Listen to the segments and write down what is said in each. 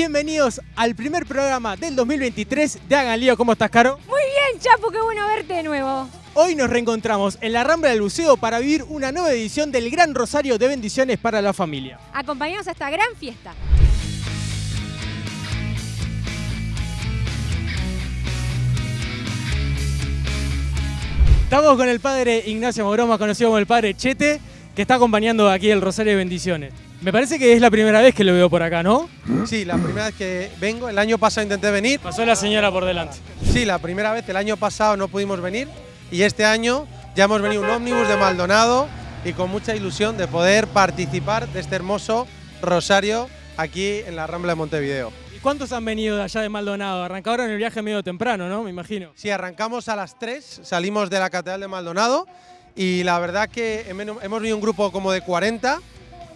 Bienvenidos al primer programa del 2023 de Hagan Lío. ¿Cómo estás, Caro? Muy bien, Chapo, qué bueno verte de nuevo. Hoy nos reencontramos en la Rambla del Buceo para vivir una nueva edición del Gran Rosario de Bendiciones para la Familia. Acompañados a esta gran fiesta. Estamos con el padre Ignacio Moroma, conocido como el padre Chete, que está acompañando aquí el Rosario de Bendiciones. Me parece que es la primera vez que lo veo por acá, ¿no? Sí, la primera vez que vengo. El año pasado intenté venir. Pasó la señora por delante. Sí, la primera vez. El año pasado no pudimos venir. Y este año ya hemos venido un ómnibus de Maldonado y con mucha ilusión de poder participar de este hermoso rosario aquí en la Rambla de Montevideo. ¿Y cuántos han venido de allá de Maldonado? Arrancaron el viaje medio temprano, ¿no? Me imagino. Sí, arrancamos a las 3, salimos de la Catedral de Maldonado y la verdad que hemos venido un grupo como de 40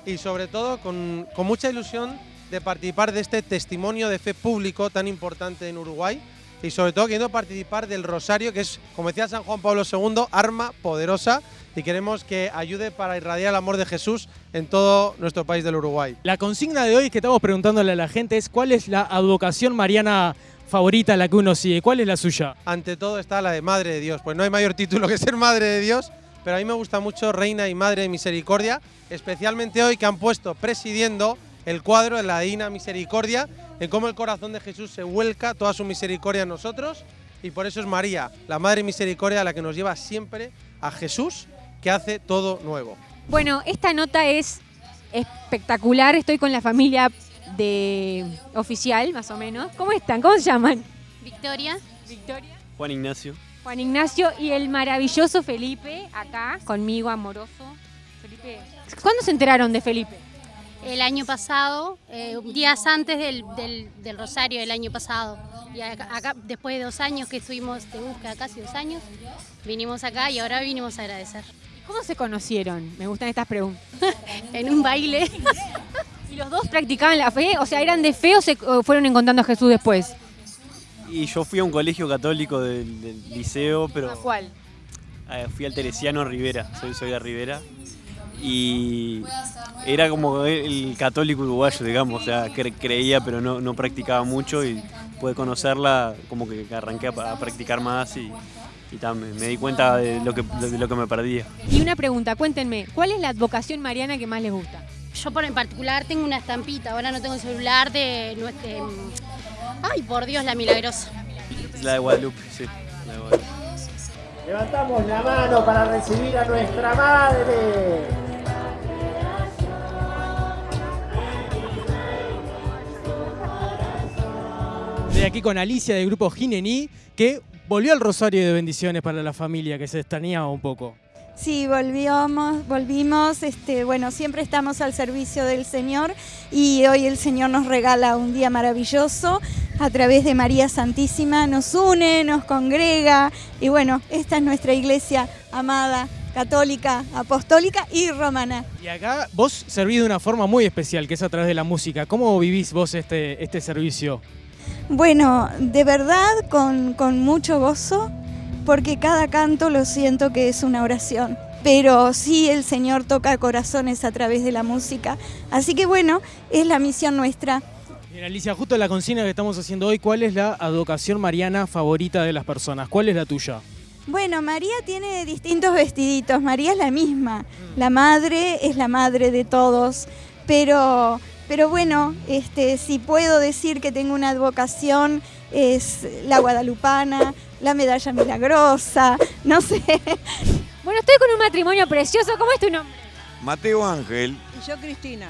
y sobre todo con, con mucha ilusión de participar de este testimonio de fe público tan importante en Uruguay y sobre todo queriendo participar del rosario, que es, como decía San Juan Pablo II, arma poderosa y queremos que ayude para irradiar el amor de Jesús en todo nuestro país del Uruguay. La consigna de hoy que estamos preguntándole a la gente es cuál es la advocación mariana favorita, la que uno sigue, cuál es la suya. Ante todo está la de Madre de Dios, pues no hay mayor título que ser Madre de Dios, pero a mí me gusta mucho Reina y Madre de Misericordia, especialmente hoy que han puesto presidiendo el cuadro de la Divina Misericordia, en cómo el corazón de Jesús se vuelca toda su misericordia en nosotros, y por eso es María, la Madre Misericordia, la que nos lleva siempre a Jesús, que hace todo nuevo. Bueno, esta nota es espectacular, estoy con la familia de oficial, más o menos. ¿Cómo están? ¿Cómo se llaman? Victoria. Victoria. Juan Ignacio. Juan Ignacio y el maravilloso Felipe, acá, conmigo, amoroso. Felipe, ¿cuándo se enteraron de Felipe? El año pasado, eh, días antes del, del- del Rosario del año pasado. Y acá, acá, después de dos años que estuvimos de búsqueda, casi dos años, vinimos acá y ahora vinimos a agradecer. ¿Cómo se conocieron? Me gustan estas preguntas. En un baile. ¿Y los dos practicaban la fe? O sea, ¿eran de fe o se fueron encontrando a Jesús después? Y yo fui a un colegio católico del, del liceo, pero ¿A cuál? eh, fui al Teresiano Rivera, soy, soy de Rivera. Y era como el católico uruguayo, digamos, o sea, cre- creía pero no, no practicaba mucho y pude conocerla, como que arranqué a, a practicar más y, y me, di cuenta de lo, que, de lo que me perdía. Y una pregunta, cuéntenme, ¿cuál es la advocación mariana que más les gusta? Yo por en particular tengo una estampita, ahora no tengo el celular de... nuestro- ay, por Dios, la milagrosa. La de Guadalupe, sí. la de Guadalupe. Levantamos la mano para recibir a nuestra madre. Estoy aquí con Alicia del grupo Ginení, que volvió al Rosario de Bendiciones para la familia, que se extrañaba un poco. Sí, volvimos, volvimos, este, bueno, siempre estamos al servicio del Señor y hoy el Señor nos regala un día maravilloso a través de María Santísima, nos une, nos congrega y bueno, esta es nuestra iglesia amada, católica, apostólica y romana. Y acá vos servís de una forma muy especial, que es a través de la música. ¿Cómo vivís vos este, este servicio? Bueno, de verdad con, con mucho gozo, porque cada canto lo siento que es una oración. Pero sí el Señor toca corazones a través de la música. Así que bueno, es la misión nuestra. Bien, Alicia, justo la consigna que estamos haciendo hoy, ¿cuál es la advocación mariana favorita de las personas? ¿Cuál es la tuya? Bueno, María tiene distintos vestiditos, María es la misma. La madre es la madre de todos, pero, pero bueno, este, si puedo decir que tengo una advocación es la guadalupana, la medalla milagrosa, no sé. Bueno, estoy con un matrimonio precioso. ¿Cómo es tu nombre? Mateo Ángel, Y yo Cristina.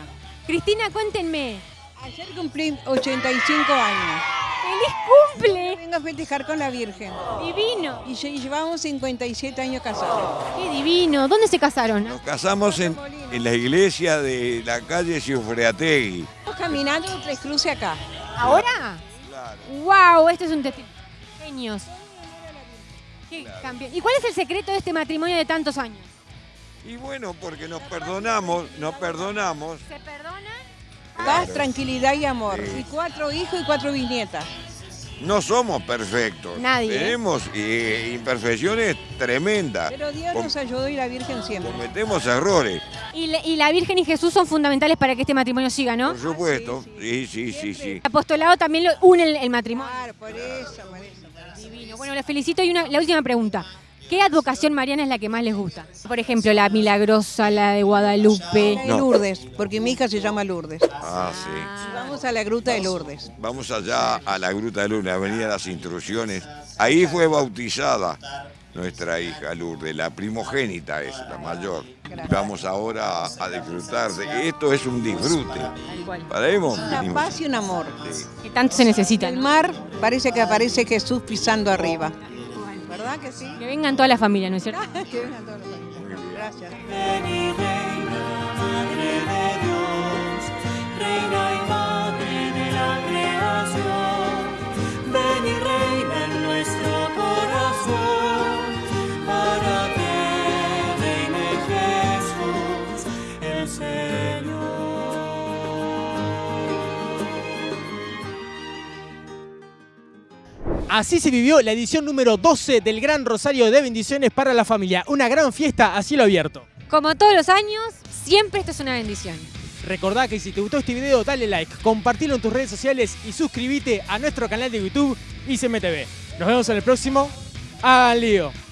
Cristina, cuéntenme. Ayer cumplí 85 años. ¡Feliz cumple! Vengo a festejar con la Virgen. Divino. Y lle- llevamos 57 años casados. ¡Qué divino! ¿Dónde se casaron? nos casamos en, en la iglesia de la calle Ciufreategui. Estamos caminando Tres Cruces acá. ¿Ahora? Claro. ¡Wow! Este es un testimonio. Genios. Qué campeón. ¿Y cuál es el secreto de este matrimonio de tantos años? Y bueno, porque nos perdonamos, nos perdonamos. ¿Se perdonan? Paz, tranquilidad y amor. Sí. Y cuatro hijos y cuatro bisnietas. No somos perfectos. Nadie, ¿eh? Tenemos eh, imperfecciones tremendas. Pero Dios Com- nos ayudó y la Virgen siempre. Cometemos errores, Y, la- y la Virgen y Jesús son fundamentales para que este matrimonio siga, ¿no? por supuesto. Sí, sí, sí, sí. El apostolado también lo une el, el matrimonio. Claro, por eso, por eso. Divino. Bueno, les felicito. Y una, la última pregunta. ¿Qué advocación mariana es la que más les gusta? Por ejemplo, la milagrosa, la de Guadalupe. La de No. Lourdes, porque mi hija se llama Lourdes. Ah, sí. Vamos a la gruta de Lourdes. Vamos allá a la Gruta de Luna, Avenida Las Instrucciones. Ahí fue bautizada nuestra hija Lourdes, la primogénita es, la mayor. Vamos ahora a disfrutar de esto es un disfrute. ¿Paremos? Una paz y un amor. Que tanto se necesita. El mar parece que aparece Jesús pisando arriba. ¿Verdad que sí? Que vengan toda la familia, ¿no es cierto? que vengan todos los familiares. Gracias. Así se vivió la edición número 12 del Gran Rosario de Bendiciones para la Familia. Una gran fiesta a cielo abierto. Como todos los años, siempre esto es una bendición. Recordá que si te gustó este video, dale like, compartilo en tus redes sociales y suscríbete a nuestro canal de YouTube ICMTV. Nos vemos en el próximo. ¡Al lío!